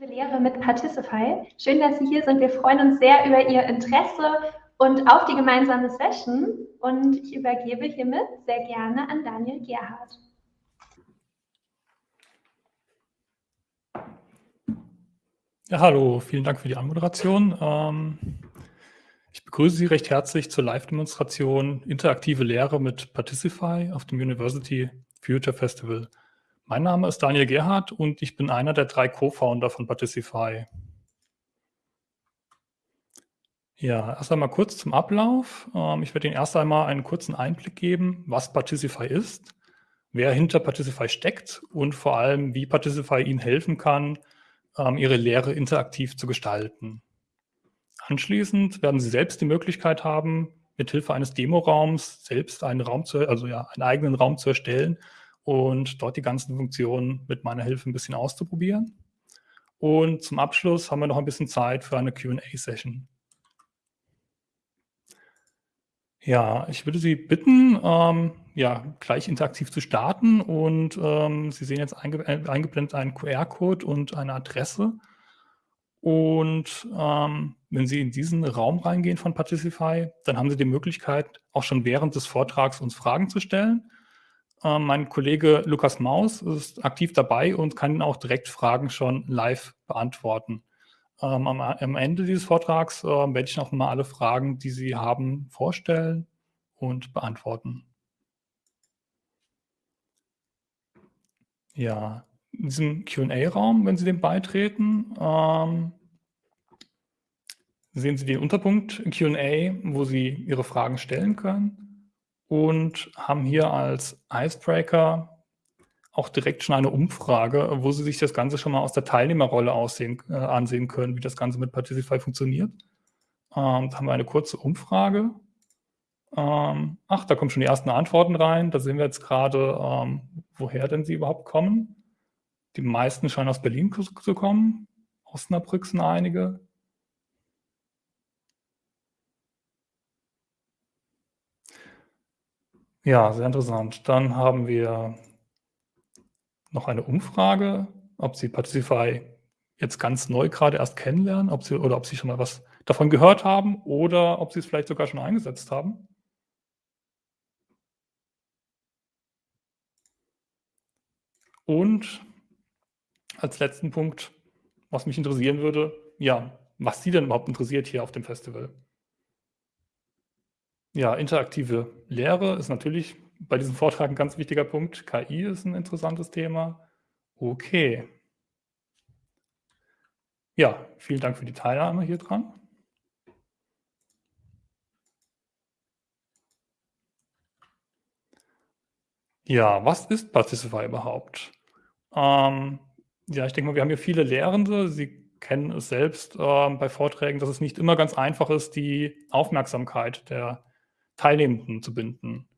Liebe Lehrer mit Particify, schön, dass Sie hier sind. Wir freuen uns sehr über Ihr Interesse und auf die gemeinsame Session. Und ich übergebe hiermit sehr gerne an Daniel Gerhardt. Ja, hallo, vielen Dank für die Anmoderation. Ähm, ich begrüße Sie recht herzlich zur Live-Demonstration Interaktive Lehre mit Particify auf dem University Future Festival. Mein Name ist Daniel Gerhardt und ich bin einer der drei Co-Founder von Particify. Ja, erst einmal kurz zum Ablauf. Ähm, ich werde Ihnen erst einmal einen kurzen Einblick geben, was Particify ist, wer hinter Particify steckt und vor allem, wie Particify Ihnen helfen kann, ähm, Ihre Lehre interaktiv zu gestalten. Anschließend werden Sie selbst die Möglichkeit haben, mithilfe eines Demoraums selbst einen Raum zu, also ja, einen eigenen Raum zu erstellen und dort die ganzen Funktionen mit meiner Hilfe ein bisschen auszuprobieren. Und zum Abschluss haben wir noch ein bisschen Zeit für eine Q&A-Session. Ja, ich würde Sie bitten, ähm, ja, gleich interaktiv zu starten und ähm, Sie sehen jetzt einge äh, eingeblendet einen QR-Code und eine Adresse. Und ähm, wenn Sie in diesen Raum reingehen von Particify, dann haben Sie die Möglichkeit, auch schon während des Vortrags uns Fragen zu stellen. Ähm, mein Kollege Lukas Maus ist aktiv dabei und kann auch direkt Fragen schon live beantworten. Ähm, am, am, Ende dieses Vortrags äh, werde ich noch mal alle Fragen, die Sie haben, vorstellen und beantworten. Ja, in diesem Q&A-Raum, wenn Sie dem beitreten, ähm, sehen Sie den Unterpunkt Q&A, wo Sie Ihre Fragen stellen können und haben hier als Icebreaker auch direkt schon eine Umfrage, wo Sie sich das Ganze schon mal aus der Teilnehmerrolle aussehen, äh, ansehen können, wie das Ganze mit Particify funktioniert. Ähm, da haben wir eine kurze Umfrage. Ähm, ach, da kommen schon die ersten Antworten rein. Da sehen wir jetzt gerade, ähm, woher denn sie überhaupt kommen. Die meisten scheinen aus Berlin zu kommen. Osnabrück sind einige. Ja, sehr interessant. Dann haben wir noch eine Umfrage, ob Sie Particify jetzt ganz neu gerade erst kennenlernen, ob Sie oder ob Sie schon mal was davon gehört haben oder ob Sie es vielleicht sogar schon eingesetzt haben. Und als letzten Punkt, was mich interessieren würde, ja, was Sie denn überhaupt interessiert hier auf dem Festival. Ja, interaktive Lehre ist natürlich bei diesem Vortrag ein ganz wichtiger Punkt. KI ist ein interessantes Thema. Okay. Ja, vielen Dank für die Teilnahme hier dran. Ja, was ist Particify überhaupt? Ähm, ja, ich denke mal, wir haben hier viele Lehrende. Sie kennen es selbst äh, bei Vorträgen, dass es nicht immer ganz einfach ist, die Aufmerksamkeit der Teilnehmenden zu binden.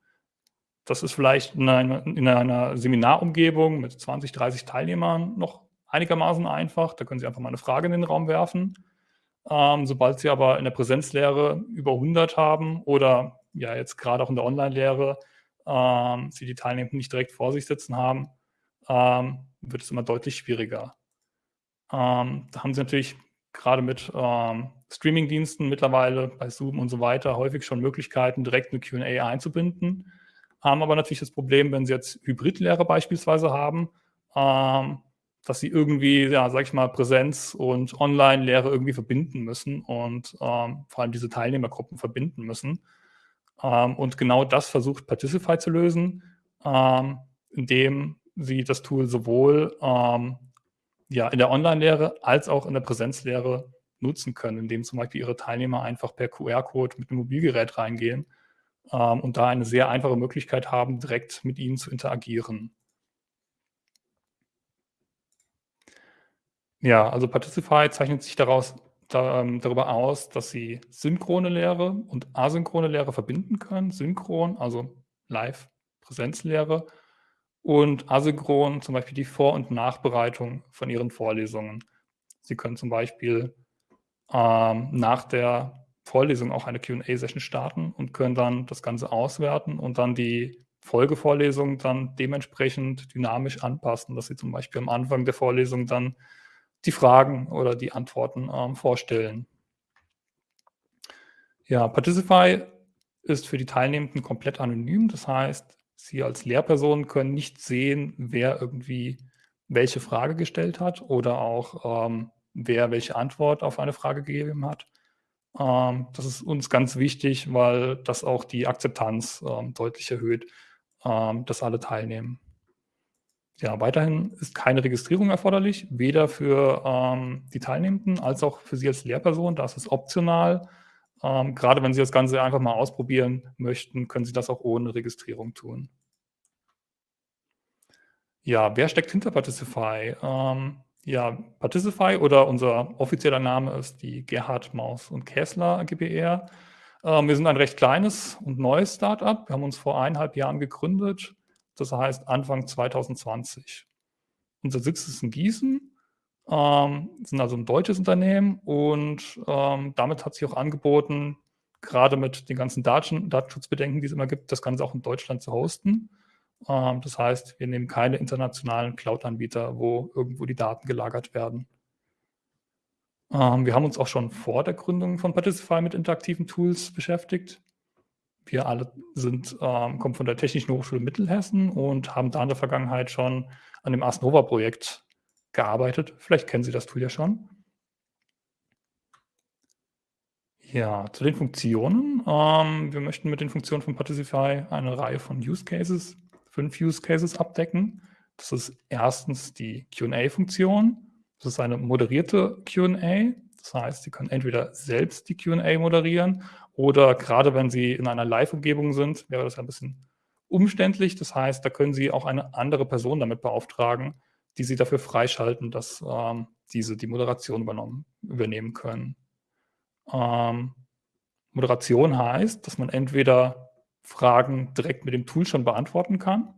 Das ist vielleicht in einer, in einer Seminarumgebung mit 20, 30 Teilnehmern noch einigermaßen einfach. Da können Sie einfach mal eine Frage in den Raum werfen. Ähm, sobald Sie aber in der Präsenzlehre über 100 haben oder ja jetzt gerade auch in der Online-Lehre ähm, Sie die Teilnehmenden nicht direkt vor sich sitzen haben, ähm, wird es immer deutlich schwieriger. Ähm, da haben Sie natürlich gerade mit ähm, Streaming-Diensten mittlerweile bei Zoom und so weiter häufig schon Möglichkeiten, direkt eine Q&A einzubinden. Haben aber natürlich das Problem, wenn Sie jetzt Hybridlehre beispielsweise haben, ähm, dass Sie irgendwie, ja, sag ich mal, Präsenz und Online-Lehre irgendwie verbinden müssen und ähm, vor allem diese Teilnehmergruppen verbinden müssen. Ähm, und genau das versucht Particify zu lösen, ähm, indem sie das Tool sowohl ähm, ja, in der Online-Lehre als auch in der Präsenzlehre nutzen können, indem zum Beispiel ihre Teilnehmer einfach per QR-Code mit einem Mobilgerät reingehen ähm, und da eine sehr einfache Möglichkeit haben, direkt mit ihnen zu interagieren. Ja, also Particify zeichnet sich daraus da, ähm, darüber aus, dass sie synchrone Lehre und asynchrone Lehre verbinden können. Synchron, also Live-Präsenzlehre und asynchron zum Beispiel die Vor- und Nachbereitung von Ihren Vorlesungen. Sie können zum Beispiel ähm, nach der Vorlesung auch eine Q&A-Session starten und können dann das Ganze auswerten und dann die Folgevorlesung dann dementsprechend dynamisch anpassen, dass Sie zum Beispiel am Anfang der Vorlesung dann die Fragen oder die Antworten ähm, vorstellen. Ja, Particify ist für die Teilnehmenden komplett anonym. Das heißt, Sie als Lehrperson können nicht sehen, wer irgendwie welche Frage gestellt hat oder auch ähm, wer welche Antwort auf eine Frage gegeben hat. Ähm, das ist uns ganz wichtig, weil das auch die Akzeptanz ähm, deutlich erhöht, ähm, dass alle teilnehmen. Ja, weiterhin ist keine Registrierung erforderlich, weder für ähm, die Teilnehmenden als auch für Sie als Lehrperson. Das ist optional. Ähm, gerade wenn Sie das Ganze einfach mal ausprobieren möchten, können Sie das auch ohne Registrierung tun. Ja, wer steckt hinter Particify? Ähm, ja, Particify oder unser offizieller Name ist die Gerhard Maus und Käsler GbR. Ähm, wir sind ein recht kleines und neues Startup. Wir haben uns vor eineinhalb Jahren gegründet, das heißt Anfang 2020. Unser Sitz ist in Gießen ähm, sind also ein deutsches Unternehmen und ähm, damit hat sich auch angeboten, gerade mit den ganzen Daten, Datenschutzbedenken, die es immer gibt, das Ganze auch in Deutschland zu hosten. Ähm, das heißt, wir nehmen keine internationalen Cloud-Anbieter, wo irgendwo die Daten gelagert werden. Ähm, wir haben uns auch schon vor der Gründung von Particify mit interaktiven Tools beschäftigt. Wir alle sind, ähm, kommen von der Technischen Hochschule Mittelhessen und haben da in der Vergangenheit schon an dem Asnova-Projekt gearbeitet. Vielleicht kennen Sie das Tool ja schon. Ja, zu den Funktionen. Ähm, wir möchten mit den Funktionen von Particify eine Reihe von Use Cases, fünf Use Cases abdecken. Das ist erstens die Q&A-Funktion. Das ist eine moderierte Q&A. Das heißt, Sie können entweder selbst die Q&A moderieren oder gerade wenn Sie in einer Live-Umgebung sind, wäre das ein bisschen umständlich. Das heißt, da können Sie auch eine andere Person damit beauftragen, die sie dafür freischalten, dass ähm, diese die Moderation übernehmen können. Ähm, Moderation heißt, dass man entweder Fragen direkt mit dem Tool schon beantworten kann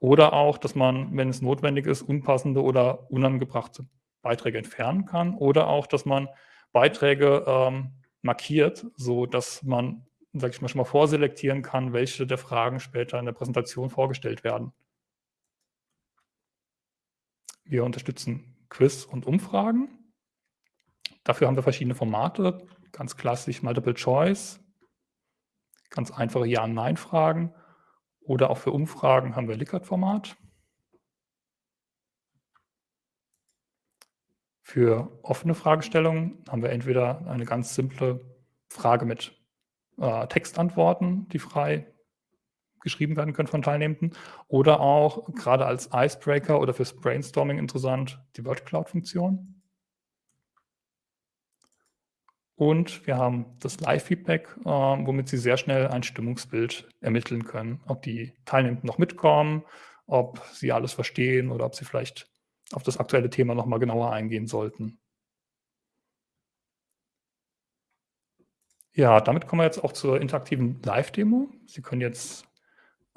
oder auch, dass man, wenn es notwendig ist, unpassende oder unangebrachte Beiträge entfernen kann oder auch, dass man Beiträge ähm, markiert, so dass man, sage ich mal, schon mal vorselektieren kann, welche der Fragen später in der Präsentation vorgestellt werden. Wir unterstützen Quiz und Umfragen. Dafür haben wir verschiedene Formate, ganz klassisch Multiple Choice, ganz einfache Ja- und Nein-Fragen oder auch für Umfragen haben wir Likert-Format. Für offene Fragestellungen haben wir entweder eine ganz simple Frage mit äh, Textantworten, die frei geschrieben werden können von Teilnehmenden. Oder auch gerade als Icebreaker oder fürs Brainstorming interessant die Word Cloud Funktion. Und wir haben das Live-Feedback, äh, womit Sie sehr schnell ein Stimmungsbild ermitteln können, ob die Teilnehmenden noch mitkommen, ob sie alles verstehen oder ob sie vielleicht auf das aktuelle Thema nochmal genauer eingehen sollten. Ja, damit kommen wir jetzt auch zur interaktiven Live-Demo. Sie können jetzt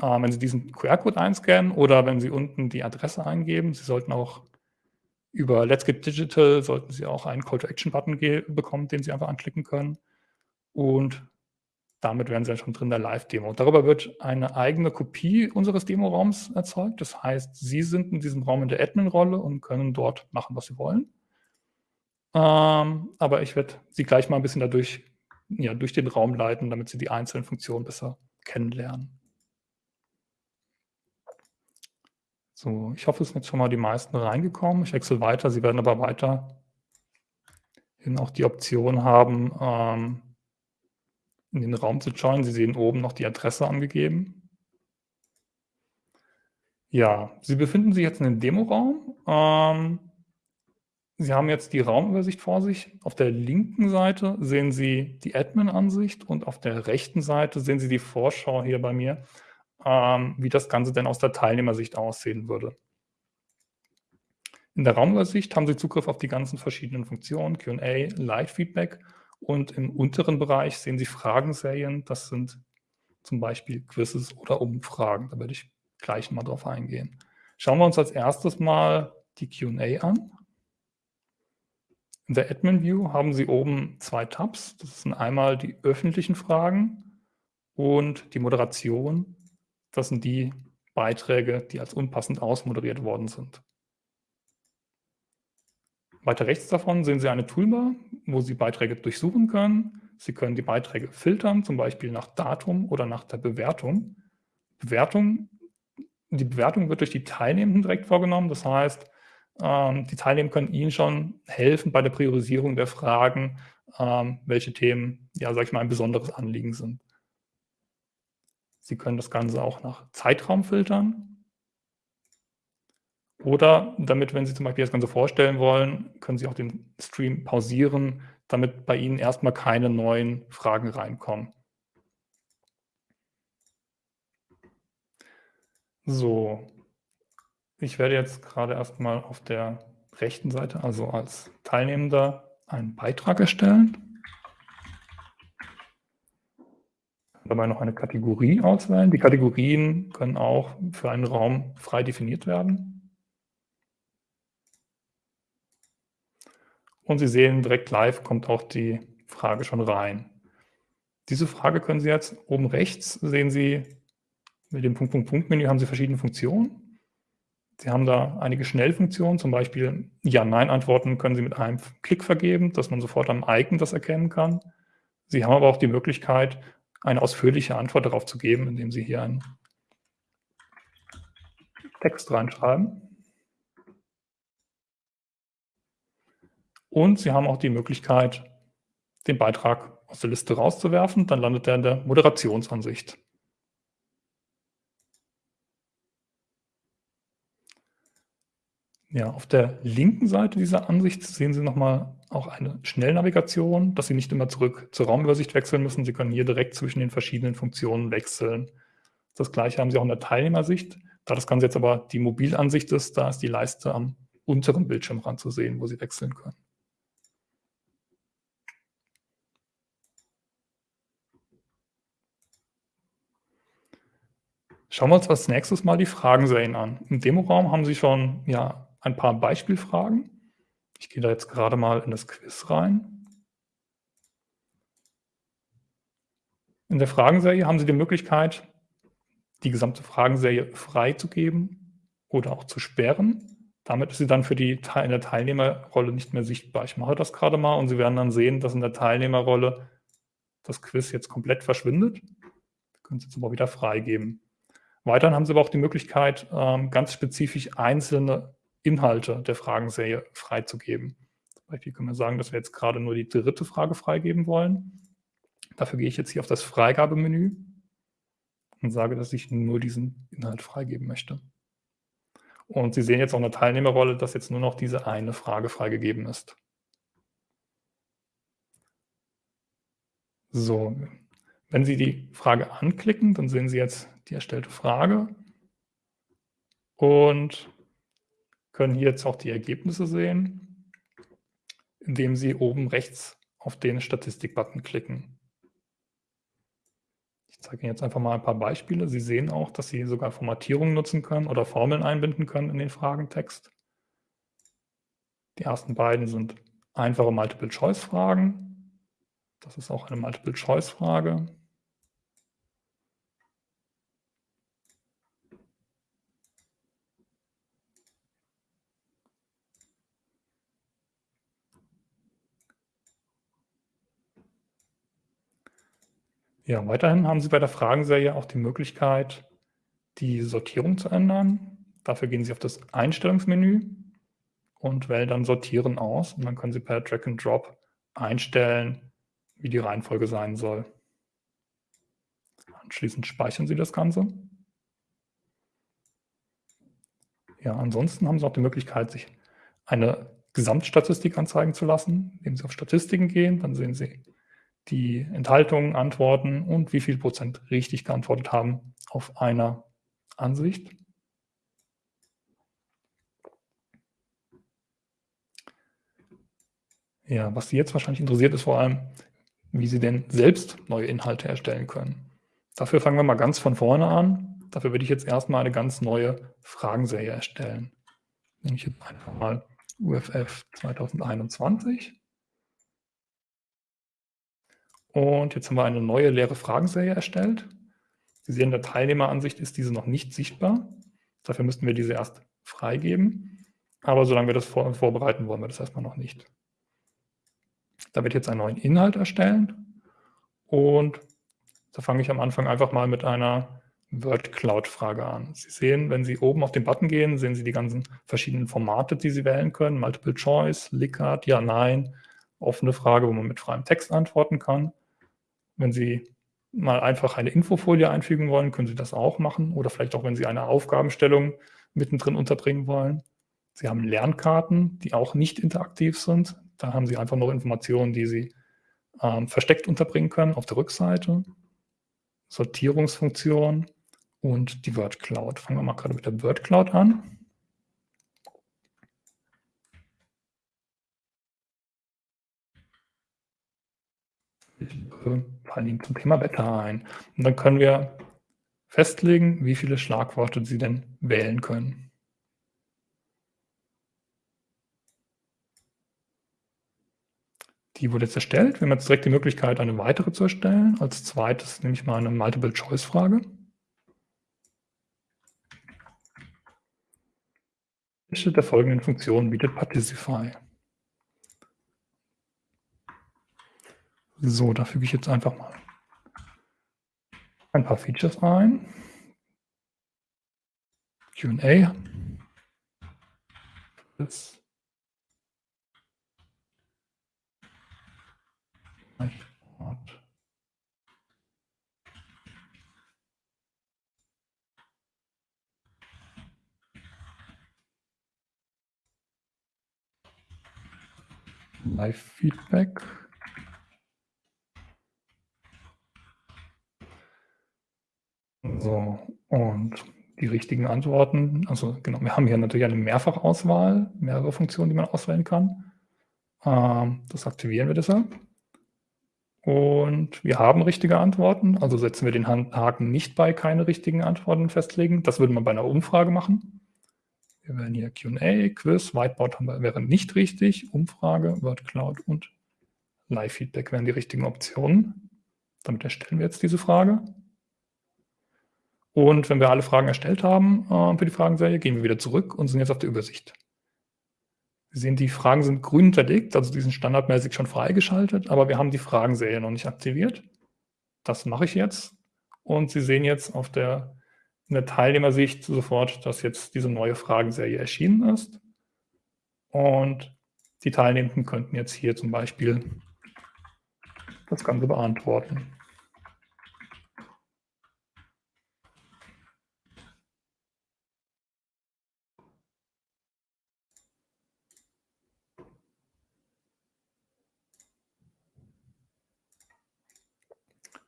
wenn Sie diesen QR-Code einscannen oder wenn Sie unten die Adresse eingeben. Sie sollten auch über Let's Get Digital sollten Sie auch einen Call-to-Action-Button bekommen, den Sie einfach anklicken können. Und damit wären Sie dann schon drin in der Live-Demo. Darüber wird eine eigene Kopie unseres Demoraums erzeugt. Das heißt, Sie sind in diesem Raum in der Admin-Rolle und können dort machen, was Sie wollen. Ähm, aber ich werde Sie gleich mal ein bisschen dadurch, ja, durch den Raum leiten, damit Sie die einzelnen Funktionen besser kennenlernen. So, ich hoffe, es sind jetzt schon mal die meisten reingekommen. Ich wechsle weiter. Sie werden aber weiterhin auch die Option haben, ähm, in den Raum zu joinen. Sie sehen oben noch die Adresse angegeben. Ja, Sie befinden sich jetzt in dem Demoraum. Ähm, Sie haben jetzt die Raumübersicht vor sich. Auf der linken Seite sehen Sie die Admin-Ansicht und auf der rechten Seite sehen Sie die Vorschau hier bei mir ähm, wie das Ganze denn aus der Teilnehmersicht aussehen würde. In der Raumübersicht haben Sie Zugriff auf die ganzen verschiedenen Funktionen, Q&A, Live-Feedback und im unteren Bereich sehen Sie Fragenserien. Das sind zum Beispiel Quizzes oder Umfragen. Da werde ich gleich mal drauf eingehen. Schauen wir uns als erstes mal die Q&A an. In der Admin View haben Sie oben zwei Tabs. Das sind einmal die öffentlichen Fragen und die Moderation das sind die Beiträge, die als unpassend ausmoderiert worden sind. Weiter rechts davon sehen Sie eine Toolbar, wo Sie Beiträge durchsuchen können. Sie können die Beiträge filtern, zum Beispiel nach Datum oder nach der Bewertung. Bewertung, die Bewertung wird durch die Teilnehmenden direkt vorgenommen. Das heißt, ähm, die Teilnehmer können Ihnen schon helfen bei der Priorisierung der Fragen, ähm, welche Themen, ja, sag ich mal, ein besonderes Anliegen sind. Sie können das Ganze auch nach Zeitraum filtern. Oder damit, wenn Sie zum Beispiel das Ganze vorstellen wollen, können Sie auch den Stream pausieren, damit bei Ihnen erstmal keine neuen Fragen reinkommen. So, ich werde jetzt gerade erstmal auf der rechten Seite, also als Teilnehmender, einen Beitrag erstellen. Dabei noch eine Kategorie auswählen. Die Kategorien können auch für einen Raum frei definiert werden. Und Sie sehen, direkt live kommt auch die Frage schon rein. Diese Frage können Sie jetzt oben rechts, sehen Sie, mit dem Punkt, Punkt, Punkt Menü haben Sie verschiedene Funktionen. Sie haben da einige Schnellfunktionen, zum Beispiel Ja-Nein-Antworten können Sie mit einem Klick vergeben, dass man sofort am Icon das erkennen kann. Sie haben aber auch die Möglichkeit, eine ausführliche Antwort darauf zu geben, indem Sie hier einen Text reinschreiben. Und Sie haben auch die Möglichkeit, den Beitrag aus der Liste rauszuwerfen. Dann landet er in der Moderationsansicht. Ja, auf der linken Seite dieser Ansicht sehen Sie nochmal auch eine Schnellnavigation, dass Sie nicht immer zurück zur Raumübersicht wechseln müssen. Sie können hier direkt zwischen den verschiedenen Funktionen wechseln. Das gleiche haben Sie auch in der Teilnehmersicht. Da das Ganze jetzt aber die Mobilansicht ist, da ist die Leiste am unteren Bildschirmrand zu sehen, wo Sie wechseln können. Schauen wir uns als nächstes mal die Fragenserien an. Im Demoraum haben Sie schon ja, ein paar Beispielfragen. Ich gehe da jetzt gerade mal in das Quiz rein. In der Fragenserie haben Sie die Möglichkeit, die gesamte Fragenserie freizugeben oder auch zu sperren. Damit ist sie dann für die in der Teilnehmerrolle nicht mehr sichtbar. Ich mache das gerade mal und Sie werden dann sehen, dass in der Teilnehmerrolle das Quiz jetzt komplett verschwindet. Wir können es jetzt aber wieder freigeben. Weiterhin haben Sie aber auch die Möglichkeit, ähm, ganz spezifisch einzelne Inhalte der Fragenserie freizugeben. Zum Beispiel können wir sagen, dass wir jetzt gerade nur die dritte Frage freigeben wollen. Dafür gehe ich jetzt hier auf das Freigabemenü und sage, dass ich nur diesen Inhalt freigeben möchte. Und Sie sehen jetzt auch in der Teilnehmerrolle, dass jetzt nur noch diese eine Frage freigegeben ist. So, wenn Sie die Frage anklicken, dann sehen Sie jetzt die erstellte Frage und können hier jetzt auch die Ergebnisse sehen, indem Sie oben rechts auf den Statistik-Button klicken. Ich zeige Ihnen jetzt einfach mal ein paar Beispiele. Sie sehen auch, dass Sie sogar Formatierungen nutzen können oder Formeln einbinden können in den Fragentext. Die ersten beiden sind einfache Multiple-Choice-Fragen. Das ist auch eine Multiple-Choice-Frage. Ja, weiterhin haben Sie bei der Fragenserie auch die Möglichkeit, die Sortierung zu ändern. Dafür gehen Sie auf das Einstellungsmenü und wählen dann Sortieren aus. Und dann können Sie per Drag and Drop einstellen, wie die Reihenfolge sein soll. Anschließend speichern Sie das Ganze. Ja, ansonsten haben Sie auch die Möglichkeit, sich eine Gesamtstatistik anzeigen zu lassen. Indem Sie auf Statistiken gehen, dann sehen Sie die Enthaltung, Antworten und wie viel Prozent richtig geantwortet haben auf einer Ansicht. Ja, was Sie jetzt wahrscheinlich interessiert, ist vor allem, wie Sie denn selbst neue Inhalte erstellen können. Dafür fangen wir mal ganz von vorne an. Dafür würde ich jetzt erstmal eine ganz neue Fragenserie erstellen. Nehme ich jetzt einfach mal UFF 2021. Und jetzt haben wir eine neue leere Fragenserie erstellt. Sie sehen, in der Teilnehmeransicht ist diese noch nicht sichtbar. Dafür müssten wir diese erst freigeben. aber solange wir das vor, vorbereiten, wollen wir das erstmal noch nicht. Da wird jetzt einen neuen Inhalt erstellen und da fange ich am Anfang einfach mal mit einer Word Cloud Frage an. Sie sehen, wenn Sie oben auf den Button gehen, sehen Sie die ganzen verschiedenen Formate, die Sie wählen können. Multiple Choice, Likert, Ja, Nein, offene Frage, wo man mit freiem Text antworten kann. Wenn Sie mal einfach eine Infofolie einfügen wollen, können Sie das auch machen. Oder vielleicht auch, wenn Sie eine Aufgabenstellung mittendrin unterbringen wollen. Sie haben Lernkarten, die auch nicht interaktiv sind. Da haben Sie einfach noch Informationen, die Sie ähm, versteckt unterbringen können auf der Rückseite. Sortierungsfunktion und die Word Cloud. Fangen wir mal gerade mit der Word Cloud an. Ich fallen Ihnen zum Thema Wetter ein. Und dann können wir festlegen, wie viele Schlagworte Sie denn wählen können. Die wurde jetzt erstellt. Wir haben jetzt direkt die Möglichkeit, eine weitere zu erstellen. Als zweites nehme ich mal eine Multiple-Choice-Frage. Welche der folgenden Funktionen bietet Particify? So, da füge ich jetzt einfach mal ein paar Features ein. Q&A. Live-Feedback. So, und die richtigen Antworten, also genau, wir haben hier natürlich eine Mehrfachauswahl, mehrere Funktionen, die man auswählen kann. Ähm, das aktivieren wir deshalb. Und wir haben richtige Antworten, also setzen wir den Haken nicht bei keine richtigen Antworten festlegen. Das würde man bei einer Umfrage machen. Wir wählen hier Q&A, Quiz, Whiteboard haben wir, wäre nicht richtig, Umfrage, Word Cloud und Live-Feedback wären die richtigen Optionen. Damit erstellen wir jetzt diese Frage. Und wenn wir alle Fragen erstellt haben äh, für die Fragenserie, gehen wir wieder zurück und sind jetzt auf der Übersicht. Sie sehen, die Fragen sind grün hinterlegt, also die sind standardmäßig schon freigeschaltet, aber wir haben die Fragenserie noch nicht aktiviert. Das mache ich jetzt. Und Sie sehen jetzt auf der, in der Teilnehmersicht sofort, dass jetzt diese neue Fragenserie erschienen ist. Und die Teilnehmenden könnten jetzt hier zum Beispiel das Ganze beantworten.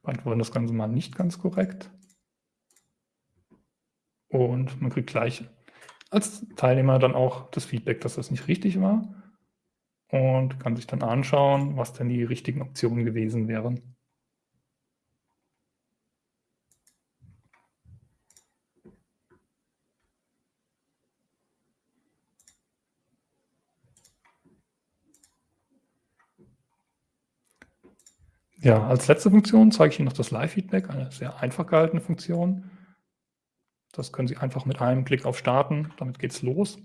Beantworten das Ganze mal nicht ganz korrekt. Und man kriegt gleich als Teilnehmer dann auch das Feedback, dass das nicht richtig war und kann sich dann anschauen, was denn die richtigen Optionen gewesen wären. Ja, als letzte Funktion zeige ich Ihnen noch das Live-Feedback, eine sehr einfach gehaltene Funktion. Das können Sie einfach mit einem Klick auf Starten, damit geht es los.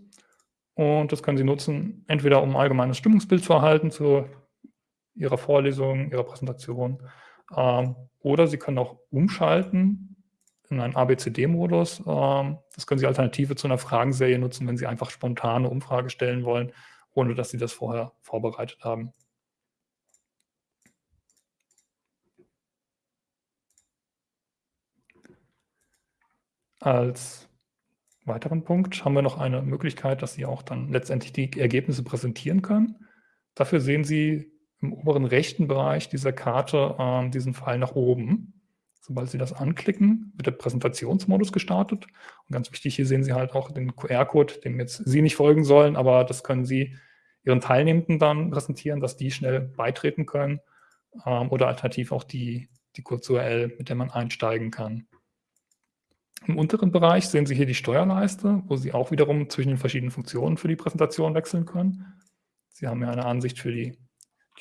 Und das können Sie nutzen, entweder um ein allgemeines Stimmungsbild zu erhalten zu Ihrer Vorlesung, Ihrer Präsentation, ähm, oder Sie können auch umschalten in einen ABCD-Modus. Ähm, das können Sie alternative zu einer Fragenserie nutzen, wenn Sie einfach spontane Umfrage stellen wollen, ohne dass Sie das vorher vorbereitet haben. Als weiteren Punkt haben wir noch eine Möglichkeit, dass Sie auch dann letztendlich die Ergebnisse präsentieren können. Dafür sehen Sie im oberen rechten Bereich dieser Karte äh, diesen Pfeil nach oben. Sobald Sie das anklicken, wird der Präsentationsmodus gestartet. Und ganz wichtig, hier sehen Sie halt auch den QR-Code, dem jetzt Sie nicht folgen sollen, aber das können Sie Ihren Teilnehmenden dann präsentieren, dass die schnell beitreten können ähm, oder alternativ auch die, die Kurz-URL, mit der man einsteigen kann. Im unteren Bereich sehen Sie hier die Steuerleiste, wo Sie auch wiederum zwischen den verschiedenen Funktionen für die Präsentation wechseln können. Sie haben ja eine Ansicht für die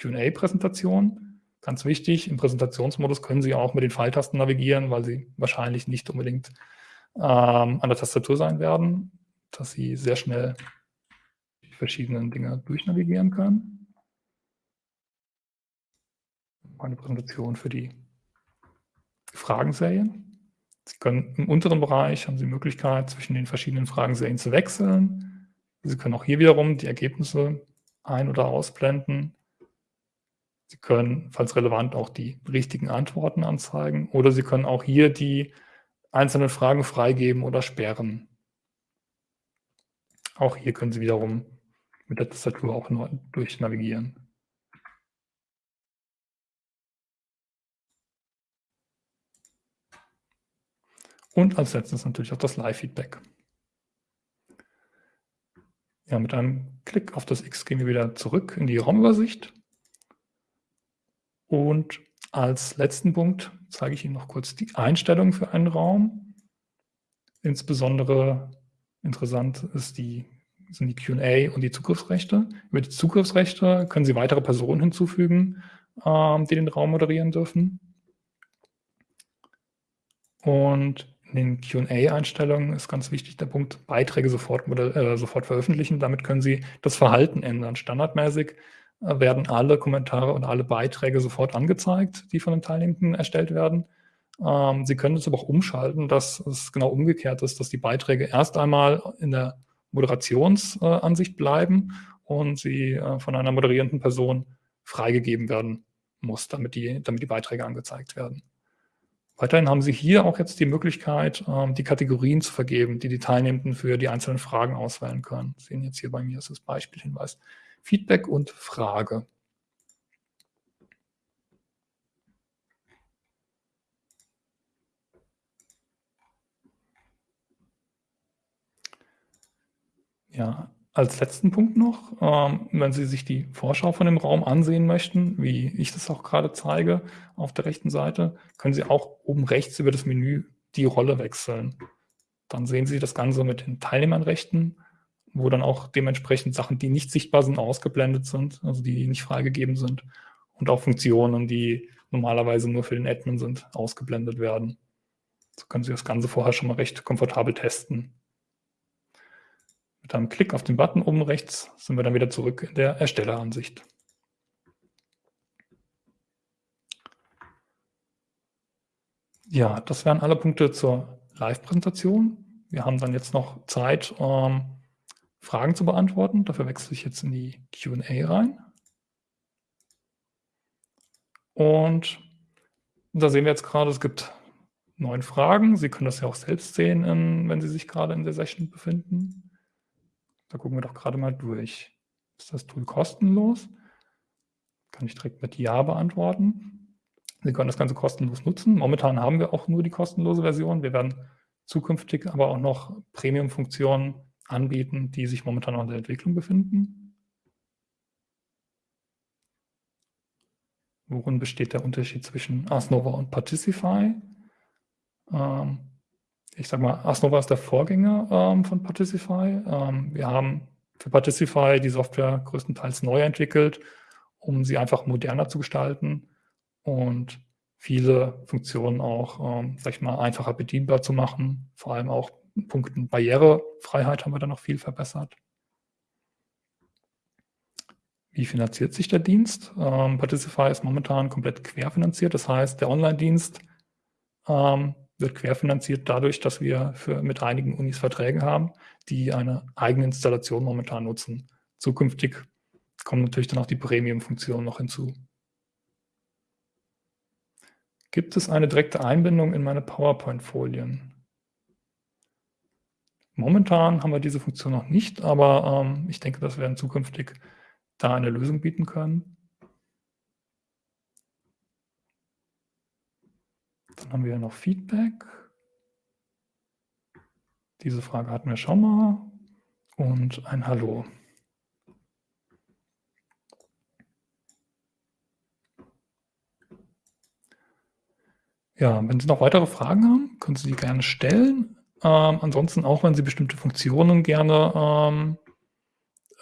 Q&A-Präsentation. Ganz wichtig, im Präsentationsmodus können Sie auch mit den Pfeiltasten navigieren, weil Sie wahrscheinlich nicht unbedingt ähm, an der Tastatur sein werden, dass Sie sehr schnell verschiedenen Dinge durchnavigieren können. Eine Präsentation für die Fragenserien. Sie können im unteren Bereich haben Sie die Möglichkeit, zwischen den verschiedenen Fragenserien zu wechseln. Sie können auch hier wiederum die Ergebnisse ein- oder ausblenden. Sie können, falls relevant, auch die richtigen Antworten anzeigen oder Sie können auch hier die einzelnen Fragen freigeben oder sperren. Auch hier können Sie wiederum mit der Tastatur auch durchnavigieren. Und als letztes natürlich auch das Live-Feedback. Ja, mit einem Klick auf das X gehen wir wieder zurück in die Raumübersicht. Und als letzten Punkt zeige ich Ihnen noch kurz die Einstellungen für einen Raum. Insbesondere interessant ist die, sind die Q&A und die Zugriffsrechte. Über die Zugriffsrechte können Sie weitere Personen hinzufügen, ähm, die den Raum moderieren dürfen. Und in den Q&A-Einstellungen ist ganz wichtig der Punkt Beiträge sofort, äh, sofort veröffentlichen. Damit können Sie das Verhalten ändern. Standardmäßig äh, werden alle Kommentare und alle Beiträge sofort angezeigt, die von den Teilnehmenden erstellt werden. Ähm, Sie können es aber auch umschalten, dass es genau umgekehrt ist, dass die Beiträge erst einmal in der Moderationsansicht bleiben und sie äh, von einer moderierenden Person freigegeben werden muss, damit die, damit die Beiträge angezeigt werden. Weiterhin haben Sie hier auch jetzt die Möglichkeit, ähm, die Kategorien zu vergeben, die die Teilnehmenden für die einzelnen Fragen auswählen können. Sie sehen jetzt hier bei mir ist das Beispielhinweis Feedback und Frage. Ja, als letzten Punkt noch, ähm, wenn Sie sich die Vorschau von dem Raum ansehen möchten, wie ich das auch gerade zeige auf der rechten Seite, können Sie auch oben rechts über das Menü die Rolle wechseln. Dann sehen Sie das Ganze mit den Teilnehmernrechten, wo dann auch dementsprechend Sachen, die nicht sichtbar sind, ausgeblendet sind, also die nicht freigegeben sind und auch Funktionen, die normalerweise nur für den Admin sind, ausgeblendet werden. So können Sie das Ganze vorher schon mal recht komfortabel testen. Mit einem Klick auf den Button oben rechts sind wir dann wieder zurück in der Erstelleransicht. Ja, das wären alle Punkte zur Live-Präsentation. Wir haben dann jetzt noch Zeit, ähm, Fragen zu beantworten. Dafür wechsle ich jetzt in die Q&A rein. Und da sehen wir jetzt gerade, es gibt neun Fragen. Sie können das ja auch selbst sehen, wenn Sie sich gerade in der Session befinden. Da gucken wir doch gerade mal durch. Ist das Tool kostenlos? Kann ich direkt mit Ja beantworten. Sie können das Ganze kostenlos nutzen. Momentan haben wir auch nur die kostenlose Version. Wir werden zukünftig aber auch noch Premium-Funktionen anbieten, die sich momentan noch in der Entwicklung befinden. Worin besteht der Unterschied zwischen Asnova und Particify? Ähm, ich sag mal, Asnova ist der Vorgänger ähm, von Particify. Ähm, wir haben für Particify die Software größtenteils neu entwickelt, um sie einfach moderner zu gestalten und viele Funktionen auch, ähm, sag ich mal, einfacher bedienbar zu machen. Vor allem auch in Punkten Barrierefreiheit haben wir da noch viel verbessert. Wie finanziert sich der Dienst? Ähm, Particify ist momentan komplett querfinanziert. Das heißt, der Online-Dienst ähm, wird querfinanziert dadurch, dass wir für, mit einigen Unis Verträge haben, die eine eigene Installation momentan nutzen. Zukünftig kommen natürlich dann auch die Premium-Funktionen noch hinzu. Gibt es eine direkte Einbindung in meine PowerPoint-Folien? Momentan haben wir diese Funktion noch nicht, aber ähm, ich denke, dass wir zukünftig da eine Lösung bieten können. Dann haben wir noch Feedback. Diese Frage hatten wir schon mal. Und ein Hallo. Ja, wenn Sie noch weitere Fragen haben, können Sie die gerne stellen. Ähm, ansonsten auch, wenn Sie bestimmte Funktionen gerne ähm,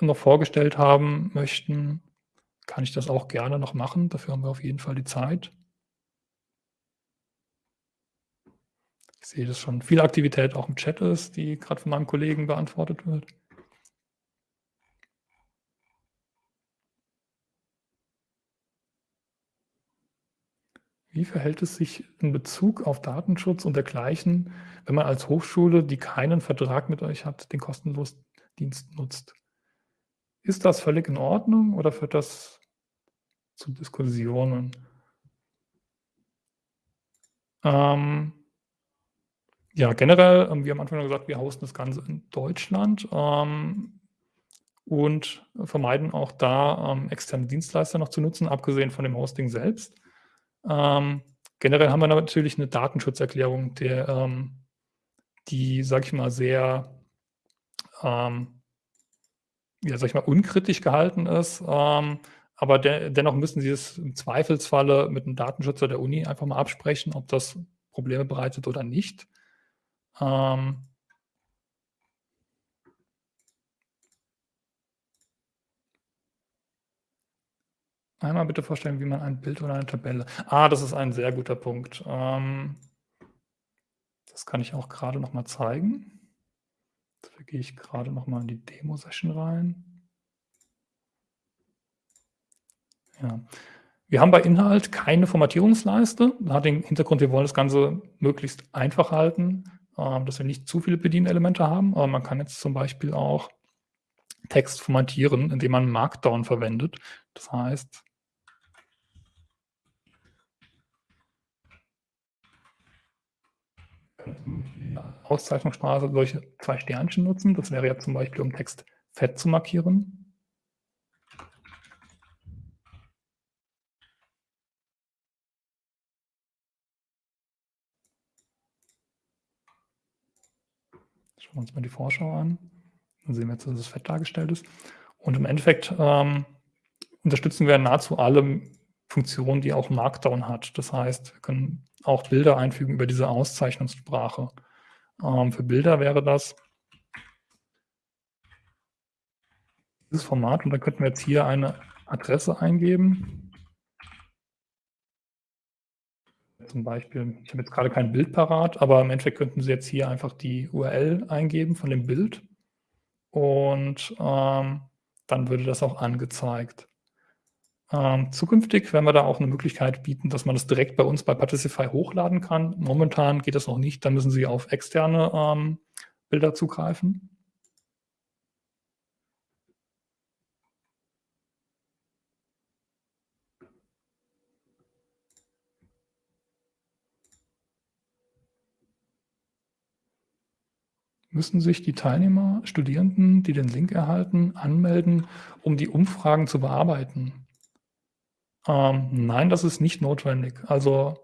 noch vorgestellt haben möchten, kann ich das auch gerne noch machen. Dafür haben wir auf jeden Fall die Zeit. ich sehe, dass schon viel Aktivität auch im Chat ist, die gerade von meinem Kollegen beantwortet wird. Wie verhält es sich in Bezug auf Datenschutz und dergleichen, wenn man als Hochschule, die keinen Vertrag mit euch hat, den kostenlosen Dienst nutzt? Ist das völlig in Ordnung oder führt das zu Diskussionen? Ähm, ja, generell, ähm, wir haben am Anfang gesagt, wir hosten das Ganze in Deutschland ähm, und vermeiden auch da ähm, externe Dienstleister noch zu nutzen, abgesehen von dem Hosting selbst. Ähm, generell haben wir natürlich eine Datenschutzerklärung, der, ähm, die, sage ich mal, sehr, ähm, ja, sag ich mal, unkritisch gehalten ist. Aber de dennoch müssen Sie es im Zweifelsfalle mit einem Datenschützer der Uni einfach mal absprechen, ob das Probleme bereitet oder nicht. Ähm, Einmal bitte vorstellen, wie man ein Bild oder eine Tabelle ah, das ist ein sehr guter Punkt. Ähm, das kann ich auch gerade noch mal zeigen. Dafür gehe ich gerade noch mal in die Demo-Session rein. Ja. Wir haben bei Inhalt keine Formatierungsleiste. Das hat den Hintergrund, wir wollen das Ganze möglichst einfach halten, dass wir nicht zu viele Bedienelemente haben. Aber man kann jetzt zum Beispiel auch Text formatieren, indem man Markdown verwendet. Das heißt, Auszeichnungssprache solche zwei Sternchen nutzen. Das wäre ja zum Beispiel, um Text fett zu markieren. Schauen wir uns mal die Vorschau an. Dann sehen wir jetzt, dass es fett dargestellt ist. Und im Endeffekt ähm, unterstützen wir nahezu alle Funktionen, die auch Markdown hat. Das heißt, wir können auch Bilder einfügen über diese Auszeichnungssprache. Ähm, für Bilder wäre das dieses Format und dann könnten wir jetzt hier eine Adresse eingeben. Zum Beispiel, ich habe jetzt gerade kein Bild parat, aber im Endeffekt könnten Sie jetzt hier einfach die URL eingeben von dem Bild und ähm, dann würde das auch angezeigt. Ähm, zukünftig werden wir da auch eine Möglichkeit bieten, dass man das direkt bei uns bei Particify hochladen kann. Momentan geht das noch nicht, da müssen Sie auf externe ähm, Bilder zugreifen. Müssen sich die Teilnehmer, Studierenden, die den Link erhalten, anmelden, um die Umfragen zu bearbeiten. Ähm, nein, das ist nicht notwendig. Also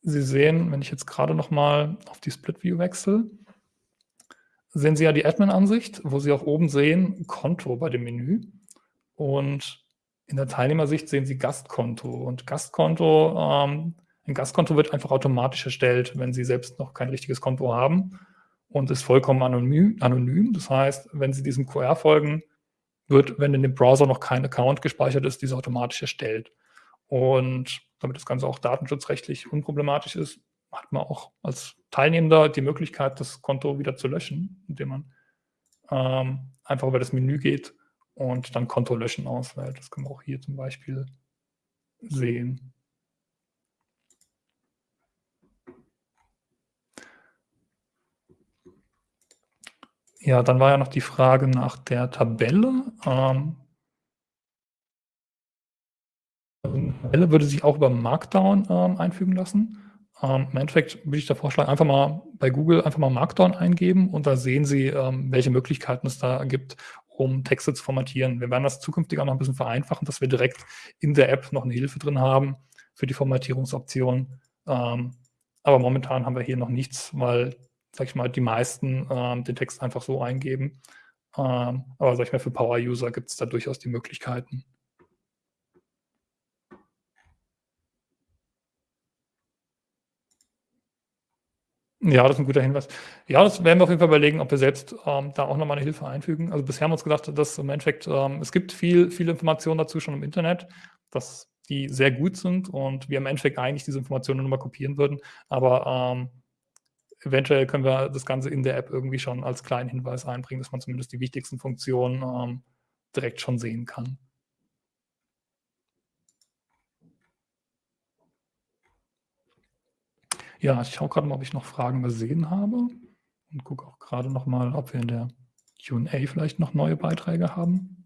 Sie sehen, wenn ich jetzt gerade noch mal auf die Split View wechsle, sehen Sie ja die Admin-Ansicht, wo Sie auch oben sehen Konto bei dem Menü. Und in der Teilnehmersicht sehen Sie Gastkonto. Und Gastkonto, ähm, ein Gastkonto wird einfach automatisch erstellt, wenn Sie selbst noch kein richtiges Konto haben und ist vollkommen anonym. anonym. Das heißt, wenn Sie diesem QR folgen, wird, wenn in dem Browser noch kein Account gespeichert ist, diese automatisch erstellt. Und damit das Ganze auch datenschutzrechtlich unproblematisch ist, hat man auch als Teilnehmender die Möglichkeit, das Konto wieder zu löschen, indem man ähm, einfach über das Menü geht und dann Konto löschen auswählt. Das können wir auch hier zum Beispiel sehen. Ja, dann war ja noch die Frage nach der Tabelle. Ähm, Tabelle würde sich auch über Markdown ähm, einfügen lassen. Ähm, Im Endeffekt würde ich da vorschlagen, einfach mal bei Google einfach mal Markdown eingeben und da sehen Sie, ähm, welche Möglichkeiten es da gibt, um Texte zu formatieren. Wir werden das zukünftig auch noch ein bisschen vereinfachen, dass wir direkt in der App noch eine Hilfe drin haben für die Formatierungsoption. Ähm, aber momentan haben wir hier noch nichts, weil sag ich mal, die meisten ähm, den Text einfach so eingeben. Ähm, aber sag ich mal, für Power-User gibt es da durchaus die Möglichkeiten. Ja, das ist ein guter Hinweis. Ja, das werden wir auf jeden Fall überlegen, ob wir selbst ähm, da auch nochmal eine Hilfe einfügen. Also bisher haben wir uns gedacht, dass im Endeffekt, ähm, es gibt viel, viele Informationen dazu schon im Internet, dass die sehr gut sind und wir im Endeffekt eigentlich diese Informationen nur mal kopieren würden. Aber ähm, eventuell können wir das Ganze in der App irgendwie schon als kleinen Hinweis einbringen, dass man zumindest die wichtigsten Funktionen ähm, direkt schon sehen kann. Ja, ich schaue gerade mal, ob ich noch Fragen gesehen habe und gucke auch gerade noch mal, ob wir in der Q&A vielleicht noch neue Beiträge haben.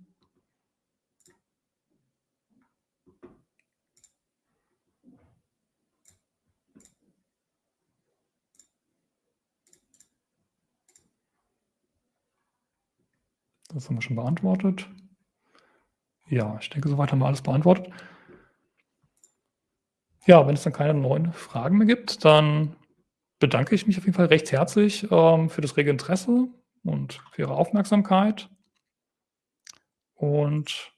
Das haben wir schon beantwortet. Ja, ich denke, soweit haben wir alles beantwortet. Ja, wenn es dann keine neuen Fragen mehr gibt, dann bedanke ich mich auf jeden Fall recht herzlich ähm, für das rege Interesse und für Ihre Aufmerksamkeit. Und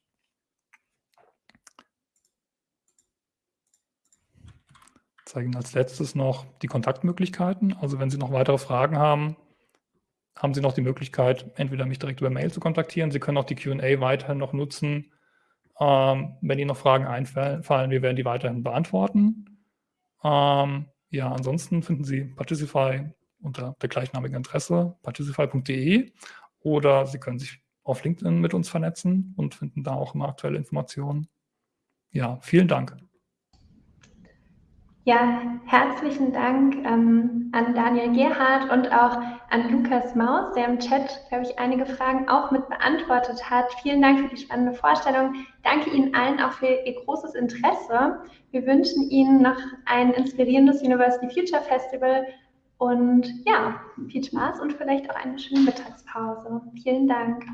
zeige Ihnen als letztes noch die Kontaktmöglichkeiten. Also wenn Sie noch weitere Fragen haben, haben Sie noch die Möglichkeit, entweder mich direkt über Mail zu kontaktieren. Sie können auch die Q&A weiterhin noch nutzen, ähm, wenn Ihnen noch Fragen einfallen, wir werden die weiterhin beantworten. Ähm, ja, ansonsten finden Sie Particify unter der gleichnamigen Adresse particify.de oder Sie können sich auf LinkedIn mit uns vernetzen und finden da auch immer aktuelle Informationen. Ja, vielen Dank. Ja, herzlichen Dank ähm, an Daniel Gerhardt und auch an Lukas Maus, der im Chat, glaube ich, einige Fragen auch mit beantwortet hat. Vielen Dank für die spannende Vorstellung. Danke Ihnen allen auch für Ihr großes Interesse. Wir wünschen Ihnen noch ein inspirierendes University Future Festival und ja, viel Spaß und vielleicht auch eine schöne Mittagspause. Vielen Dank.